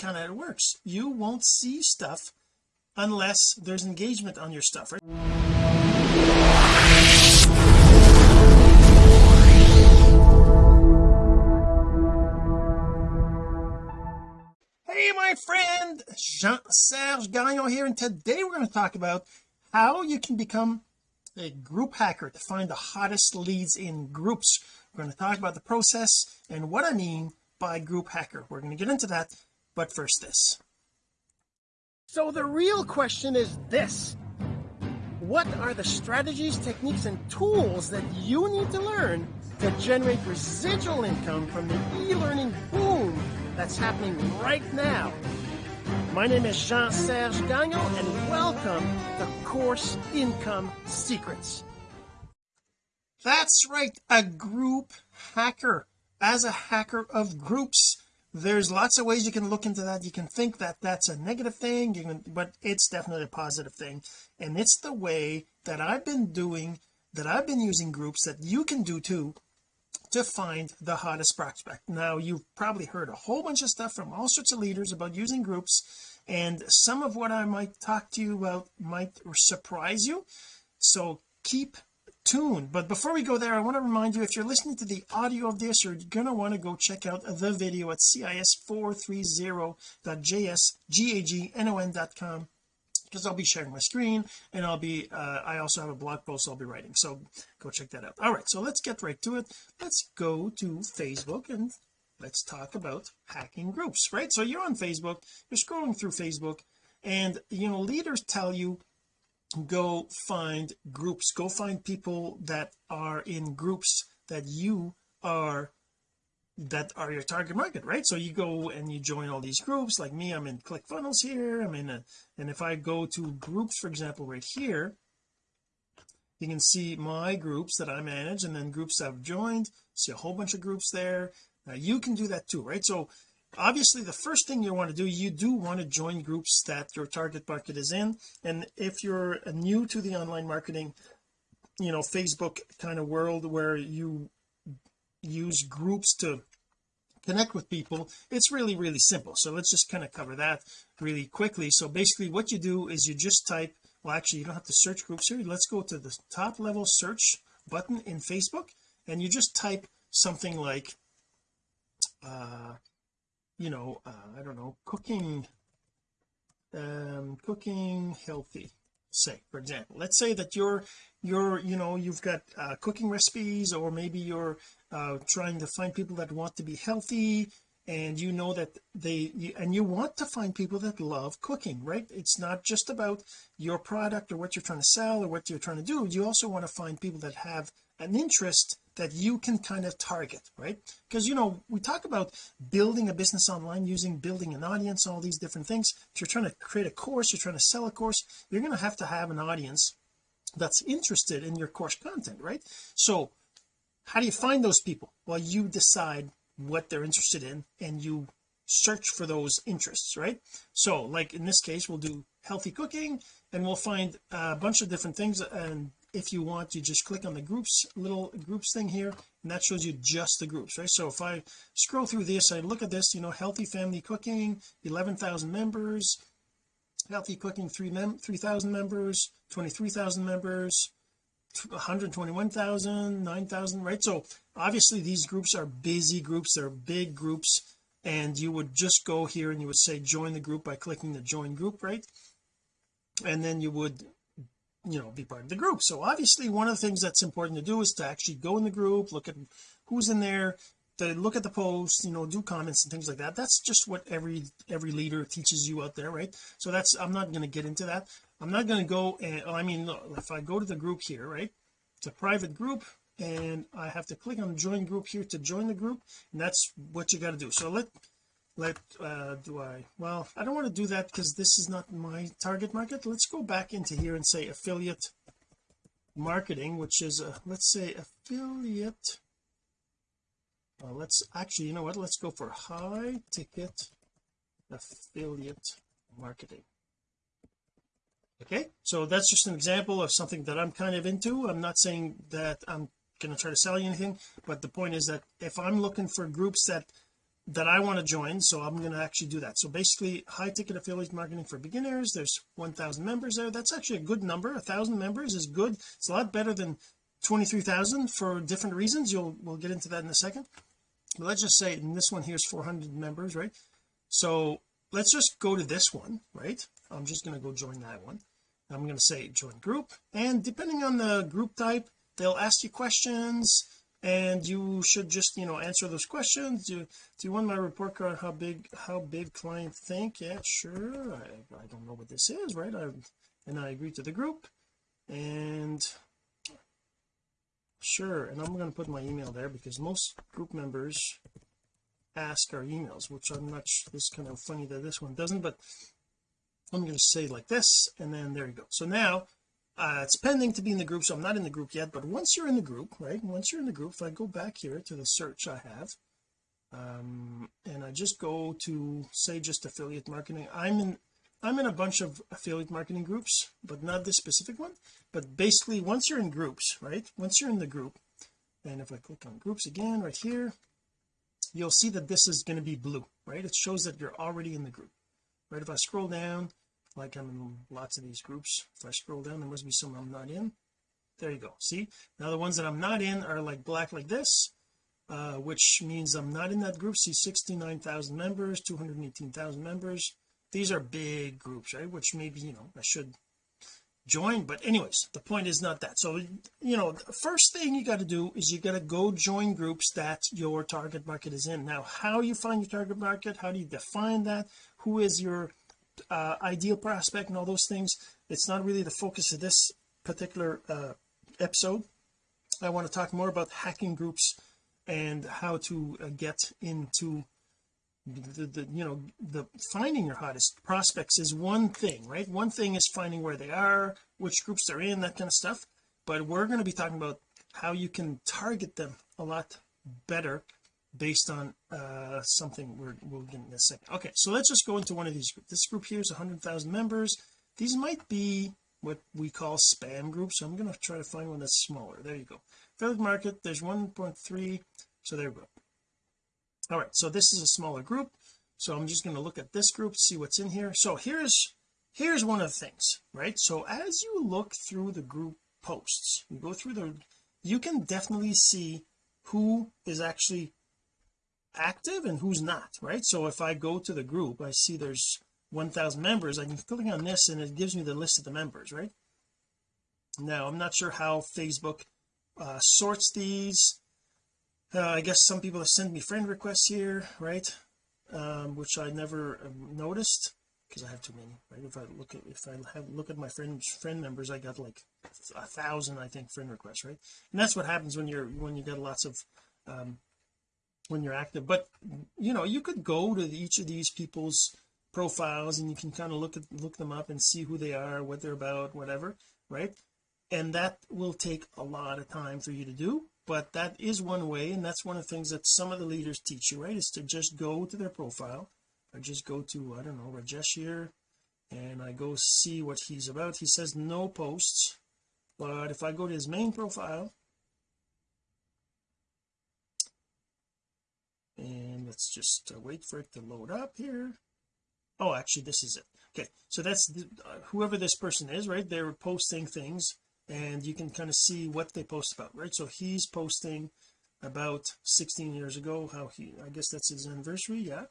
kind of works. You won't see stuff unless there's engagement on your stuff right? Hey my friend Jean-Serge Gagnon here and today we're going to talk about how you can become a group hacker to find the hottest leads in groups. We're going to talk about the process and what I mean by group hacker. We're going to get into that but first this. So the real question is this. What are the strategies techniques and tools that you need to learn to generate residual income from the e-learning boom that's happening right now? My name is Jean-Serge Gagnon and welcome to Course Income Secrets. That's right a group hacker. As a hacker of groups there's lots of ways you can look into that. You can think that that's a negative thing can but it's definitely a positive thing. And it's the way that I've been doing that I've been using groups that you can do too to find the hottest prospect. Now you've probably heard a whole bunch of stuff from all sorts of leaders about using groups and some of what I might talk to you about might surprise you. So keep tuned. But before we go there I want to remind you if you're listening to the audio of this you're gonna want to go check out the video at cis430.jsgagnon.com because I'll be sharing my screen and I'll be uh, I also have a blog post I'll be writing. So go check that out. All right so let's get right to it. Let's go to Facebook and let's talk about hacking groups right? So you're on Facebook you're scrolling through Facebook and you know leaders tell you go find groups. Go find people that are in groups that you are that are your target market right? So you go and you join all these groups. Like me I'm in ClickFunnels here. I'm in a and if I go to groups for example right here you can see my groups that I manage and then groups I've joined. See a whole bunch of groups there. Now you can do that too right? So obviously the first thing you want to do you do want to join groups that your target market is in. And if you're new to the online marketing you know Facebook kind of world where you use groups to connect with people it's really really simple. So let's just kind of cover that really quickly. So basically what you do is you just type well actually you don't have to search groups here. Let's go to the top level search button in Facebook and you just type something like uh you know uh, I don't know cooking um cooking healthy say for example. Let's say that you're you're you know you've got uh, cooking recipes or maybe you're uh, trying to find people that want to be healthy and you know that they you, and you want to find people that love cooking right? It's not just about your product or what you're trying to sell or what you're trying to do. You also want to find people that have an interest that you can kind of target right? Because you know we talk about building a business online using building an audience all these different things. If you're trying to create a course you're trying to sell a course you're going to have to have an audience that's interested in your course content right? So how do you find those people? Well you decide what they're interested in and you search for those interests right? So like in this case we'll do healthy cooking and we'll find a bunch of different things and if you want you just click on the groups little groups thing here and that shows you just the groups right? So if I scroll through this I look at this you know healthy family cooking 11,000 members healthy cooking 3 mem 3,000 members 23,000 members 121,000 9,000 right? So obviously these groups are busy groups they're big groups and you would just go here and you would say join the group by clicking the join group right? And then you would you know be part of the group. So obviously one of the things that's important to do is to actually go in the group look at who's in there to look at the posts you know do comments and things like that. That's just what every every leader teaches you out there right? So that's I'm not going to get into that. I'm not going to go and I mean look, if I go to the group here right? It's a private group and I have to click on join group here to join the group and that's what you got to do. So let let uh do I. Well I don't want to do that because this is not my target market. Let's go back into here and say affiliate marketing which is a let's say affiliate let's actually you know what? Let's go for high ticket affiliate marketing. Okay? So that's just an example of something that I'm kind of into. I'm not saying that I'm going to try to sell you anything but the point is that if I'm looking for groups that that I want to join so I'm going to actually do that. So basically high ticket affiliate marketing for beginners there's 1000 members there. That's actually a good number. A thousand members is good. It's a lot better than 23,000 for different reasons. You'll we'll get into that in a second. But let's just say in this one here's 400 members right? So let's just go to this one right? I'm just going to go join that one. I'm going to say join group. And depending on the group type they'll ask you questions and you should just you know answer those questions. Do, do you want my report card how big how big client think? Yeah sure. I, I don't know what this is right? I and I agree to the group. And sure and I'm going to put my email there because most group members ask our emails which I'm not this kind of funny that this one doesn't but I'm going to say like this and then there you go. So now uh, it's pending to be in the group so I'm not in the group yet but once you're in the group right once you're in the group if I go back here to the search I have um, and I just go to say just affiliate marketing. I'm in I'm in a bunch of affiliate marketing groups but not this specific one. But basically once you're in groups right once you're in the group and if I click on groups again right here you'll see that this is going to be blue right? It shows that you're already in the group. Right if I scroll down like I'm in lots of these groups. If I scroll down there must be some I'm not in. There you go. See? Now the ones that I'm not in are like black like this uh, which means I'm not in that group. See 69,000 members 218,000 members. These are big groups right? Which maybe you know I should join. But anyways the point is not that. So you know first thing you got to do is you got to go join groups that your target market is in. Now how you find your target market how do you define that who is your uh, ideal prospect and all those things it's not really the focus of this particular uh, episode. I want to talk more about hacking groups and how to uh, get into the, the you know the finding your hottest prospects is one thing right? One thing is finding where they are which groups they're in that kind of stuff. But we're going to be talking about how you can target them a lot better based on uh something we're we'll get in a second okay so let's just go into one of these groups this group here is 100,000 members. These might be what we call spam groups so I'm going to try to find one that's smaller. There you go. Affiliate market there's 1.3 so there we go. All right so this is a smaller group so I'm just going to look at this group see what's in here. So here's here's one of the things right? So as you look through the group posts you go through the you can definitely see who is actually active and who's not right? So if I go to the group I see there's 1000 members I can click on this and it gives me the list of the members right? Now I'm not sure how Facebook uh, sorts these. Uh, I guess some people have sent me friend requests here right? Um, which I never um, noticed because I have too many right? If I look at if I have look at my friend friend members I got like a thousand I think friend requests right? And that's what happens when you're when you get lots of um when you're active. But you know you could go to each of these people's profiles and you can kind of look at look them up and see who they are what they're about whatever right? And that will take a lot of time for you to do but that is one way and that's one of the things that some of the leaders teach you right is to just go to their profile. Or just go to I don't know Rajesh here and I go see what he's about. He says no posts but if I go to his main profile and let's just uh, wait for it to load up here. Oh actually this is it. Okay so that's the, uh, whoever this person is right? They're posting things and you can kind of see what they post about right? So he's posting about 16 years ago how he I guess that's his anniversary yeah?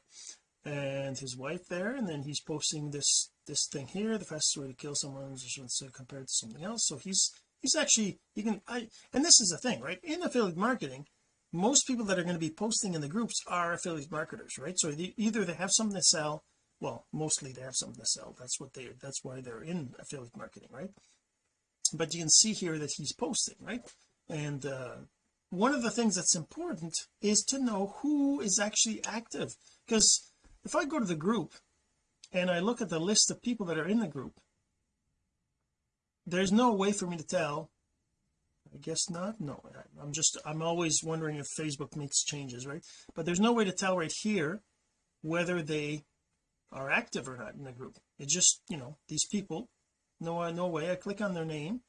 And his wife there and then he's posting this this thing here the fastest way to kill someone is compared to something else. So he's he's actually you can I and this is the thing right? In affiliate marketing most people that are going to be posting in the groups are affiliate marketers right? So they, either they have something to sell well mostly they have something to sell. That's what they that's why they're in affiliate marketing right? But you can see here that he's posting right? And uh, one of the things that's important is to know who is actually active. Because if I go to the group and I look at the list of people that are in the group there's no way for me to tell guess not? No I'm just I'm always wondering if Facebook makes changes right? But there's no way to tell right here whether they are active or not in the group. It just you know these people no uh, no way. I click on their name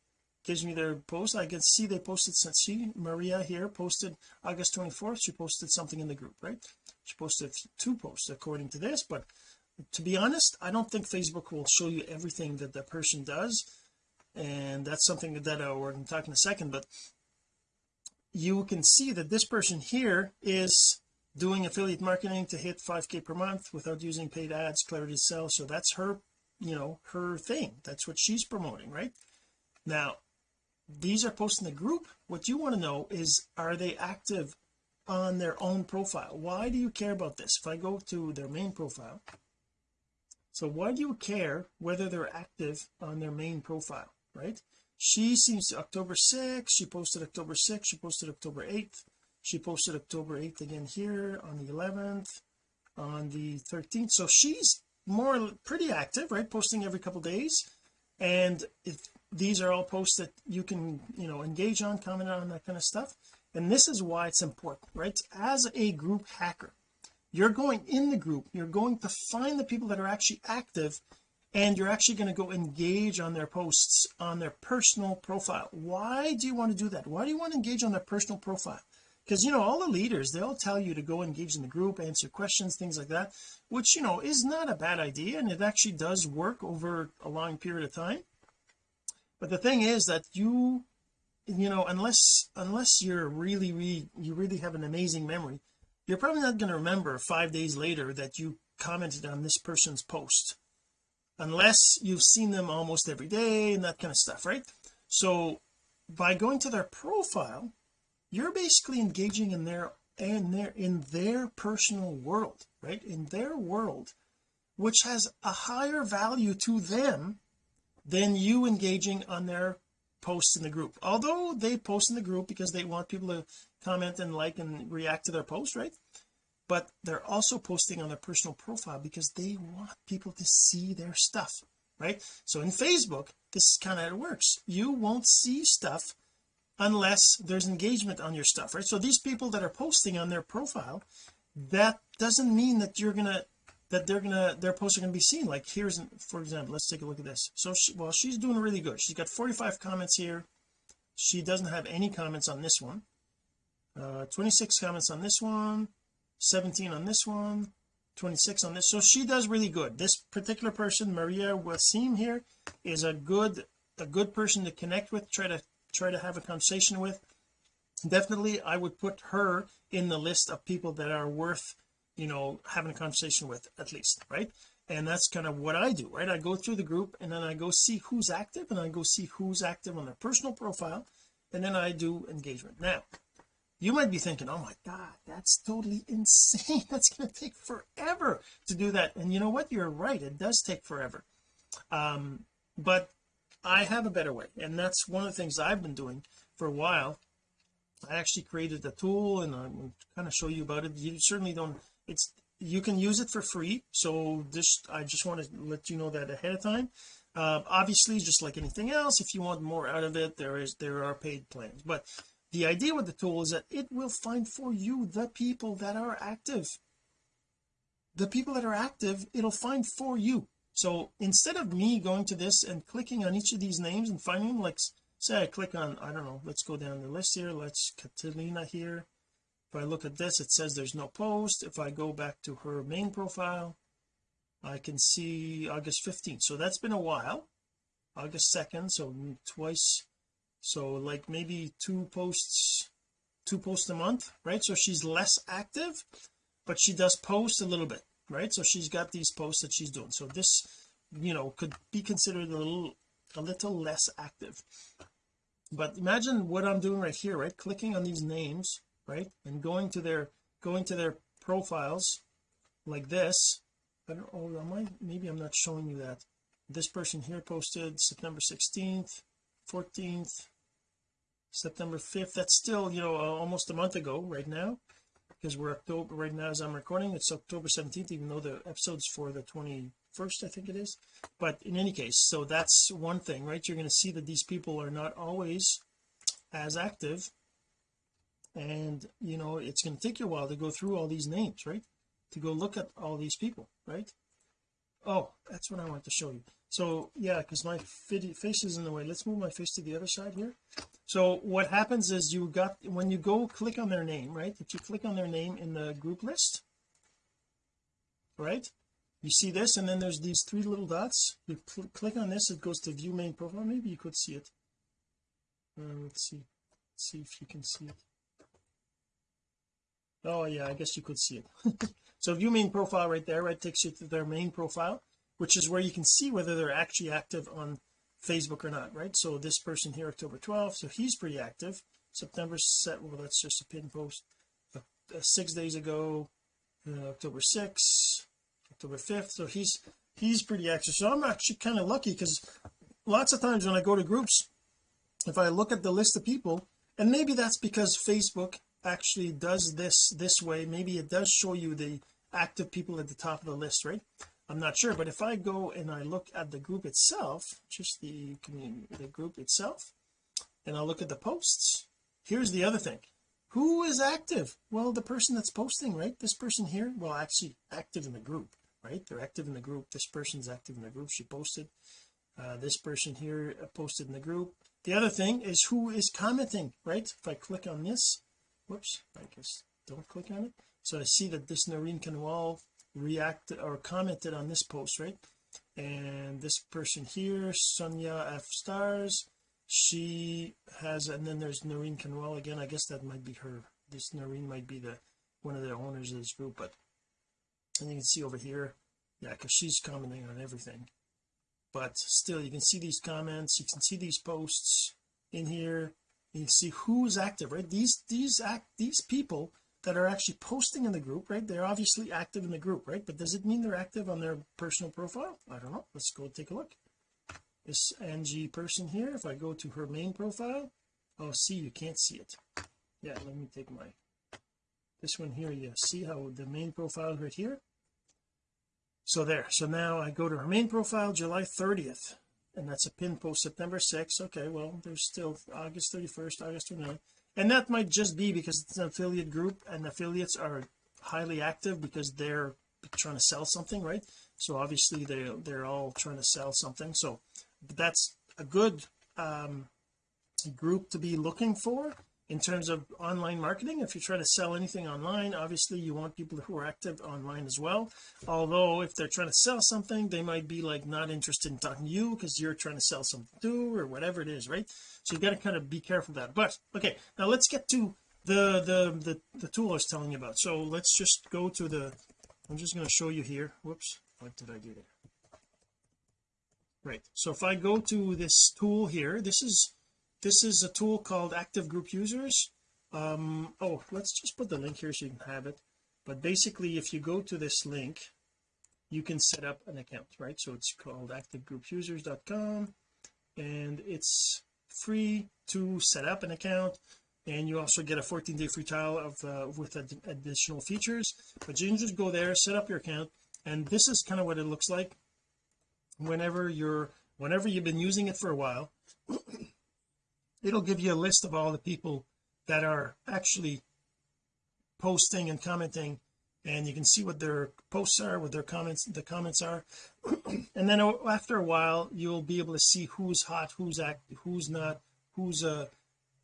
gives me their post. I can see they posted since she Maria here posted August 24th she posted something in the group right? She posted two posts according to this but to be honest I don't think Facebook will show you everything that the person does and that's something that uh, we're going to talk in a second but you can see that this person here is doing affiliate marketing to hit 5k per month without using paid ads clarity sell. So that's her you know her thing. That's what she's promoting right? Now these are posted in the group. What you want to know is are they active on their own profile? Why do you care about this? If I go to their main profile so why do you care whether they're active on their main profile right? She seems to October 6th she posted October 6th she posted October 8th she posted October 8th again here on the 11th on the 13th so she's more pretty active right posting every couple days. And if these are all posts that you can you know engage on comment on that kind of stuff. And this is why it's important right? As a group hacker you're going in the group you're going to find the people that are actually active and you're actually going to go engage on their posts on their personal profile. Why do you want to do that? Why do you want to engage on their personal profile? Because you know all the leaders they'll tell you to go engage in the group answer questions things like that which you know is not a bad idea and it actually does work over a long period of time. But the thing is that you you know unless unless you're really really you really have an amazing memory you're probably not going to remember five days later that you commented on this person's post unless you've seen them almost every day and that kind of stuff right? So by going to their profile you're basically engaging in their and their in their personal world right? In their world which has a higher value to them than you engaging on their posts in the group. Although they post in the group because they want people to comment and like and react to their post right but they're also posting on their personal profile because they want people to see their stuff right? So in Facebook this is kind of how it works. You won't see stuff unless there's engagement on your stuff right? So these people that are posting on their profile that doesn't mean that you're gonna that they're gonna their posts are gonna be seen. Like here's for example let's take a look at this. So she, well she's doing really good. She's got 45 comments here. She doesn't have any comments on this one. Uh 26 comments on this one 17 on this one 26 on this. So she does really good. This particular person Maria Wasim here is a good a good person to connect with try to try to have a conversation with. Definitely I would put her in the list of people that are worth you know having a conversation with at least right? And that's kind of what I do right? I go through the group and then I go see who's active and I go see who's active on their personal profile and then I do engagement. Now you might be thinking oh my god that's totally insane. That's going to take forever to do that. And you know what? You're right. It does take forever. Um but I have a better way and that's one of the things I've been doing for a while. I actually created a tool and I'm kind of show you about it. You certainly don't it's you can use it for free so just I just want to let you know that ahead of time. Uh, obviously just like anything else if you want more out of it there is there are paid plans. But the idea with the tool is that it will find for you the people that are active. The people that are active it'll find for you. So instead of me going to this and clicking on each of these names and finding like say I click on I don't know let's go down the list here let's Catalina here. If I look at this it says there's no post. If I go back to her main profile I can see August 15th so that's been a while. August 2nd so twice so like maybe two posts two posts a month right? So she's less active but she does post a little bit right? So she's got these posts that she's doing. So this you know could be considered a little a little less active. But imagine what I'm doing right here right? Clicking on these names right? And going to their going to their profiles like this. I don't know am I maybe I'm not showing you that. This person here posted September 16th 14th September 5th that's still you know uh, almost a month ago right now because we're October right now as I'm recording it's October 17th even though the episode's for the 21st I think it is. But in any case so that's one thing right? You're going to see that these people are not always as active. And you know it's going to take you a while to go through all these names right? To go look at all these people right? Oh that's what I want to show you so yeah because my face is in the way. Let's move my face to the other side here. So what happens is you got when you go click on their name right if you click on their name in the group list right you see this and then there's these three little dots. You cl click on this it goes to view main profile. Maybe you could see it. Uh, let's see. Let's see if you can see it. Oh yeah I guess you could see it. So view main profile right there right takes you to their main profile which is where you can see whether they're actually active on Facebook or not right? So this person here October 12th so he's pretty active. September set well that's just a pin post. Uh, uh, six days ago uh, October 6th October 5th so he's he's pretty active. So I'm actually kind of lucky because lots of times when I go to groups if I look at the list of people and maybe that's because Facebook actually does this this way maybe it does show you the active people at the top of the list right I'm not sure but if I go and I look at the group itself just the the group itself and I'll look at the posts here's the other thing. Who is active? Well the person that's posting right? This person here well actually active in the group right? They're active in the group. This person's active in the group. She posted uh, this person here posted in the group. The other thing is who is commenting right? If I click on this whoops I guess don't click on it. So I see that this Noreen Kanwal reacted or commented on this post right? And this person here Sonia F stars she has and then there's Noreen Kanwal again. I guess that might be her. This Noreen might be the one of the owners of this group but and you can see over here yeah because she's commenting on everything. But still you can see these comments you can see these posts in here. You can see who's active right? These these act these people that are actually posting in the group right? They're obviously active in the group right? But does it mean they're active on their personal profile? I don't know. Let's go take a look. This Angie person here if I go to her main profile oh see you can't see it. Yeah let me take my this one here you see how the main profile right here? So there so now I go to her main profile July 30th and that's a pin post September 6th okay well there's still August 31st August 29th and that might just be because it's an affiliate group and affiliates are highly active because they're trying to sell something right? So obviously they they're all trying to sell something. So that's a good um group to be looking for in terms of online marketing if you try to sell anything online obviously you want people who are active online as well. Although if they're trying to sell something they might be like not interested in talking to you because you're trying to sell something too or whatever it is right? So you've got to kind of be careful of that. But okay now let's get to the the the, the tool I was telling you about. So let's just go to the I'm just going to show you here. Whoops what did I do there? Right so if I go to this tool here this is this is a tool called active group users. Um oh let's just put the link here so you can have it. But basically if you go to this link you can set up an account right? So it's called activegroupusers.com and it's free to set up an account and you also get a 14 day free trial of uh, with ad additional features. But you can just go there set up your account and this is kind of what it looks like. Whenever you're whenever you've been using it for a while it'll give you a list of all the people that are actually posting and commenting and you can see what their posts are what their comments the comments are. And then after a while you'll be able to see who's hot who's act who's not who's uh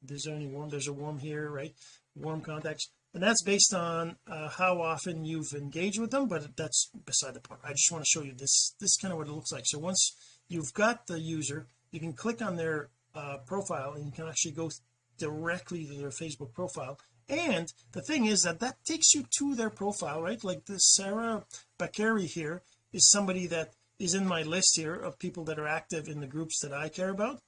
there's only warm there's a warm here right? Warm contacts. And that's based on uh, how often you've engaged with them but that's beside the point. I just want to show you this this kind of what it looks like. So once you've got the user you can click on their uh, profile and you can actually go directly to their Facebook profile. And the thing is that that takes you to their profile right? Like this Sarah Bakari here is somebody that is in my list here of people that are active in the groups that I care about.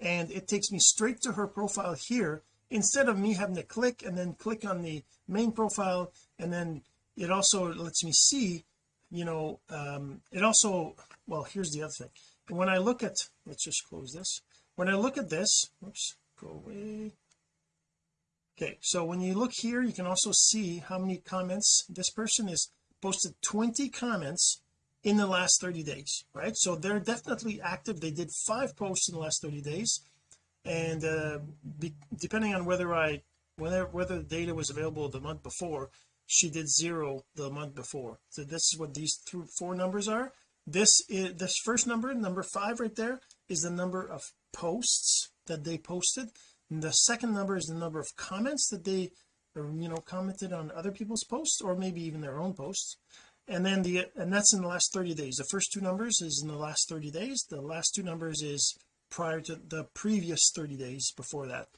And it takes me straight to her profile here instead of me having to click and then click on the main profile. And then it also lets me see you know um it also well here's the other thing. When I look at let's just close this when I look at this oops go away. Okay so when you look here you can also see how many comments this person has posted 20 comments in the last 30 days right? So they're definitely active. They did five posts in the last 30 days. And uh be, depending on whether I whether whether the data was available the month before she did zero the month before. So this is what these three four numbers are. This is this first number number five right there is the number of posts that they posted. And the second number is the number of comments that they you know commented on other people's posts or maybe even their own posts. And then the and that's in the last 30 days. The first two numbers is in the last 30 days. The last two numbers is prior to the previous 30 days before that.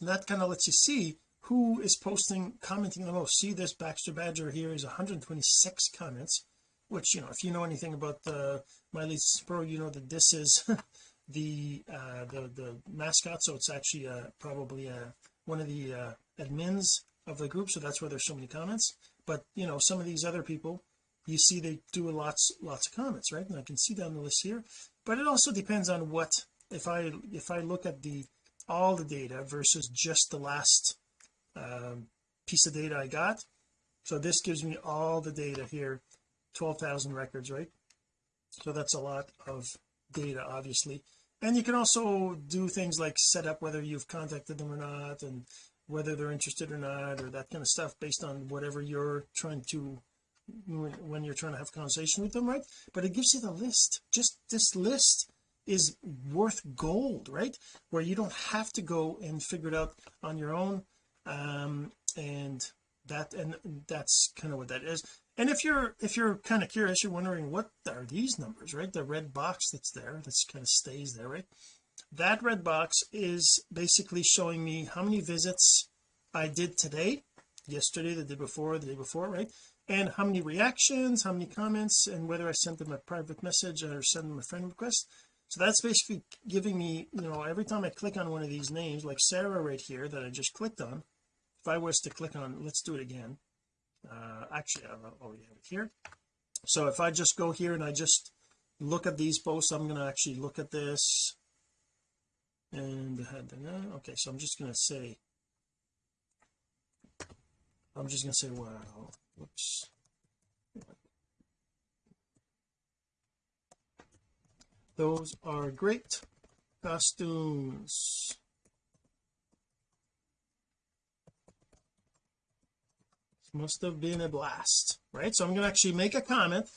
And that kind of lets you see who is posting commenting the most. See this Baxter Badger here is 126 comments which you know if you know anything about the My Leads Pro you know that this is the uh the the mascot so it's actually uh probably uh one of the uh admins of the group. So that's why there's so many comments. But you know some of these other people you see they do lots lots of comments right? And I can see down the list here. But it also depends on what if I if I look at the all the data versus just the last um, piece of data I got. So this gives me all the data here 12,000 records right? So that's a lot of data obviously and you can also do things like set up whether you've contacted them or not and whether they're interested or not or that kind of stuff based on whatever you're trying to when you're trying to have a conversation with them right? But it gives you the list. Just this list is worth gold right? Where you don't have to go and figure it out on your own. Um and that and that's kind of what that is and if you're if you're kind of curious you're wondering what are these numbers right? The red box that's there that's kind of stays there right? That red box is basically showing me how many visits I did today yesterday the day before the day before right? And how many reactions how many comments and whether I sent them a private message or sent them a friend request. So that's basically giving me you know every time I click on one of these names like Sarah right here that I just clicked on if I was to click on let's do it again uh actually I already have it here. So if I just go here and I just look at these posts I'm going to actually look at this. And uh, uh, okay so I'm just going to say I'm just going to say wow whoops. Those are great costumes must have been a blast right? So I'm going to actually make a comment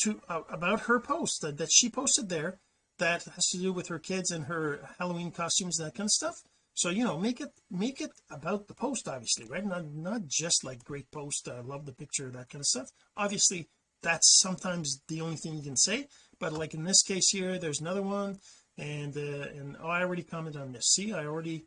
to uh, about her post that, that she posted there that has to do with her kids and her Halloween costumes and that kind of stuff. So you know make it make it about the post obviously right? Not not just like great post I uh, love the picture that kind of stuff. Obviously that's sometimes the only thing you can say but like in this case here there's another one and uh, and oh I already commented on this. See I already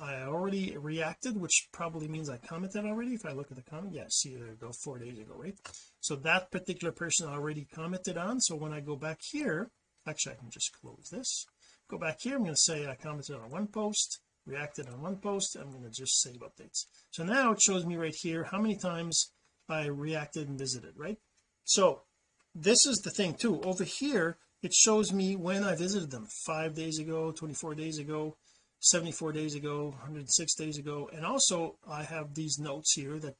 I already reacted which probably means I commented already. If I look at the comment yeah see there go four days ago right? So that particular person already commented on. So when I go back here actually I can just close this. Go back here I'm going to say I commented on one post reacted on one post I'm going to just save updates. So now it shows me right here how many times I reacted and visited right? So this is the thing too. Over here it shows me when I visited them. Five days ago 24 days ago 74 days ago 106 days ago. And also I have these notes here that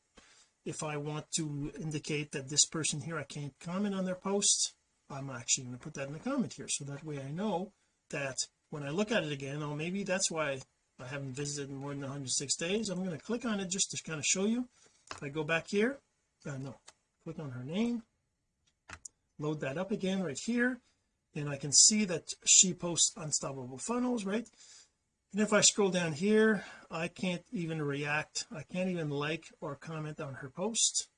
if I want to indicate that this person here I can't comment on their post I'm actually going to put that in the comment here. So that way I know that when I look at it again oh maybe that's why I haven't visited in more than 106 days. I'm going to click on it just to kind of show you. If I go back here uh, no click on her name load that up again right here and I can see that she posts unstoppable funnels right and if I scroll down here I can't even react. I can't even like or comment on her post.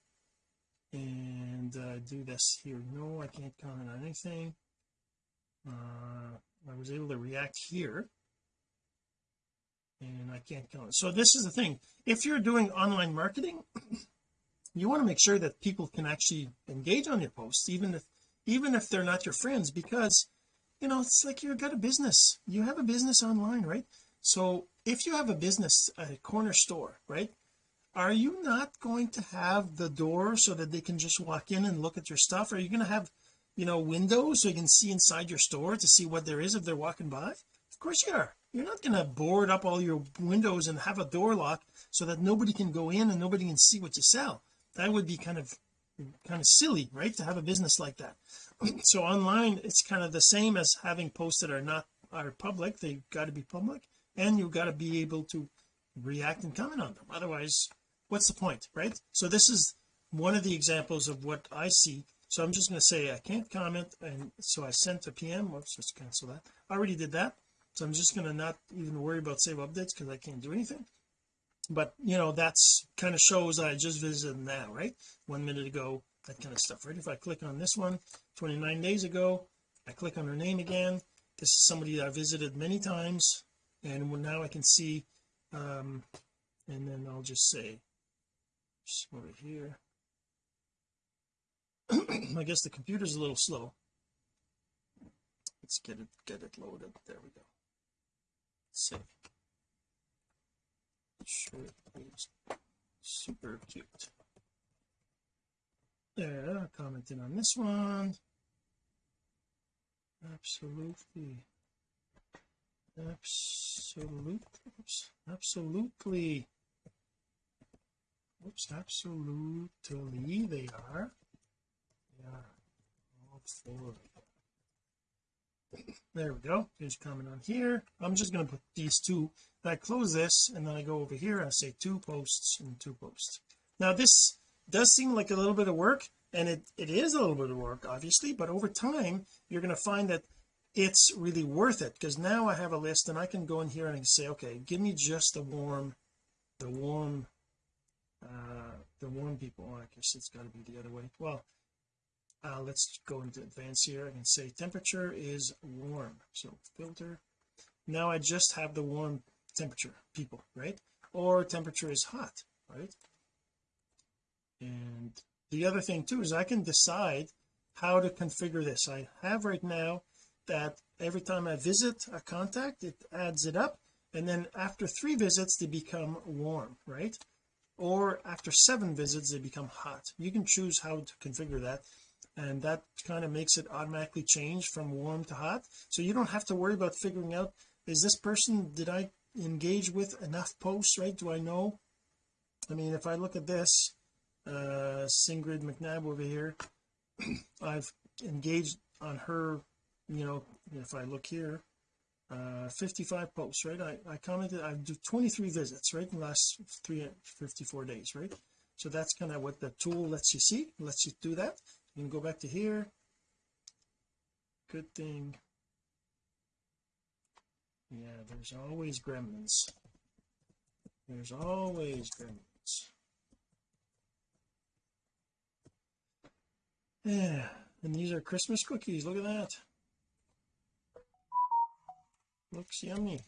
And uh, do this here. No I can't comment on anything. Uh, I was able to react here. And I can't comment. So this is the thing. If you're doing online marketing you want to make sure that people can actually engage on your posts even if even if they're not your friends because you know it's like you've got a business. You have a business online right so if you have a business a corner store right are you not going to have the door so that they can just walk in and look at your stuff? Are you going to have you know windows so you can see inside your store to see what there is if they're walking by? Of course you are. You're not going to board up all your windows and have a door lock so that nobody can go in and nobody can see what you sell. That would be kind of kind of silly right to have a business like that. So online it's kind of the same as having that are not are public. They've got to be public and you've got to be able to react and comment on them. Otherwise what's the point right? So this is one of the examples of what I see. So I'm just going to say I can't comment and so I sent a PM whoops let's cancel that. I already did that. So I'm just going to not even worry about save updates because I can't do anything. But you know that's kind of shows I just visited now right? One minute ago that kind of stuff right? If I click on this one 29 days ago I click on her name again. This is somebody I visited many times and now I can see um and then I'll just say just over here. I guess the computer's a little slow. Let's get it get it loaded. There we go. Save sure super cute. Yeah commenting on this one. Absolutely absolutely absolutely. Oops absolutely they are. Are all four there we go. There's comment on here. I'm just going to put these two. I close this and then I go over here I say two posts and two posts. Now this does seem like a little bit of work and it it is a little bit of work obviously but over time you're going to find that it's really worth it because now I have a list and I can go in here and say okay give me just the warm the warm uh the warm people. Oh, I guess it's got to be the other way. Well uh let's go into advanced here. I can say temperature is warm. So filter. Now I just have the warm temperature people right? Or temperature is hot right? And the other thing too is I can decide how to configure this. I have right now that every time I visit a contact it adds it up and then after three visits they become warm right? Or after seven visits they become hot. You can choose how to configure that and that kind of makes it automatically change from warm to hot. So you don't have to worry about figuring out is this person did I engage with enough posts right? Do I know? I mean if I look at this uh Singrid McNabb over here I've engaged on her you know if I look here uh 55 posts right? I, I commented I do 23 visits right in the last three 54 days right? So that's kind of what the tool lets you see lets you do that. You can go back to here. Good thing. Yeah there's always gremlins. There's always gremlins. Yeah and these are Christmas cookies. Look at that looks yummy.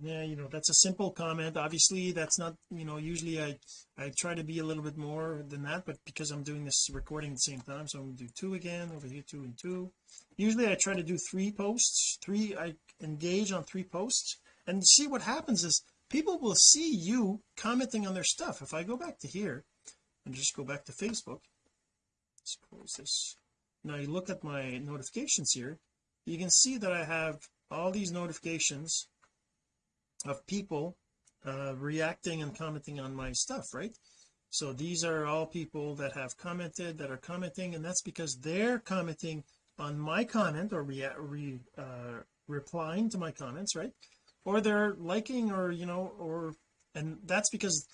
Yeah you know that's a simple comment. Obviously that's not you know usually I I try to be a little bit more than that but because I'm doing this recording at the same time so I'm to do two again over here two and two. Usually I try to do three posts three I engage on three posts and see what happens is people will see you commenting on their stuff. If I go back to here and just go back to Facebook close this now you look at my notifications here you can see that I have all these notifications of people uh reacting and commenting on my stuff right? So these are all people that have commented that are commenting and that's because they're commenting on my comment or re, re uh replying to my comments right? Or they're liking or you know or and that's because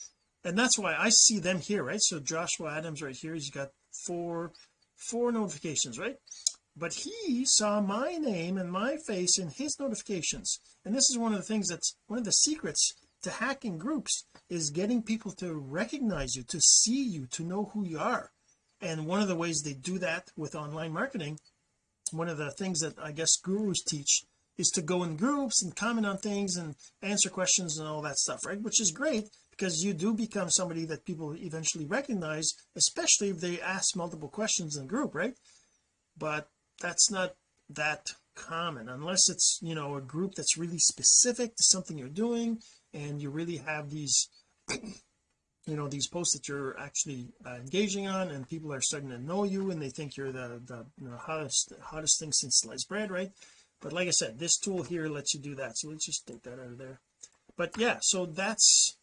and that's why I see them here right? So Joshua Adams right here he's got four four notifications right but he saw my name and my face in his notifications. And this is one of the things that's one of the secrets to hacking groups is getting people to recognize you to see you to know who you are. And one of the ways they do that with online marketing one of the things that I guess gurus teach is to go in groups and comment on things and answer questions and all that stuff right? Which is great because you do become somebody that people eventually recognize especially if they ask multiple questions in a group right? But that's not that common unless it's you know a group that's really specific to something you're doing and you really have these you know these posts that you're actually uh, engaging on and people are starting to know you and they think you're the the you know, hottest hottest thing since sliced bread right? But like I said this tool here lets you do that so let's just take that out of there. But yeah so that's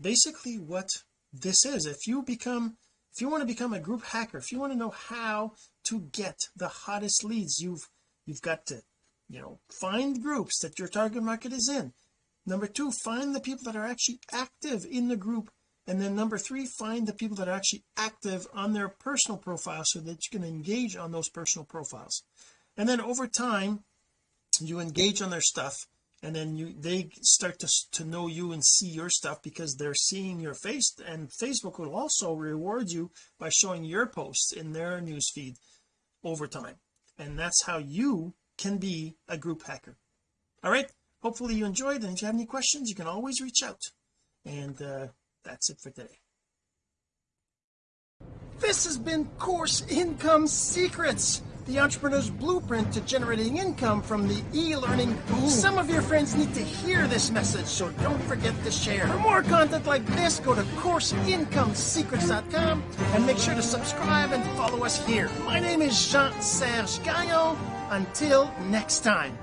basically what this is. If you become if you want to become a group hacker if you want to know how to get the hottest leads you've you've got to you know find groups that your target market is in. Number two find the people that are actually active in the group. And then number three find the people that are actually active on their personal profile so that you can engage on those personal profiles. And then over time you engage on their stuff and then you they start to, to know you and see your stuff because they're seeing your face and Facebook will also reward you by showing your posts in their newsfeed over time. And that's how you can be a group hacker. All right? Hopefully you enjoyed and if you have any questions you can always reach out. And uh, that's it for today. This has been course income secrets the entrepreneur's blueprint to generating income from the e-learning. Boom. some of your friends need to hear this message so don't forget to share. For more content like this go to courseincomesecrets.com and make sure to subscribe and follow us here. My name is Jean-Serge Gagnon. Until next time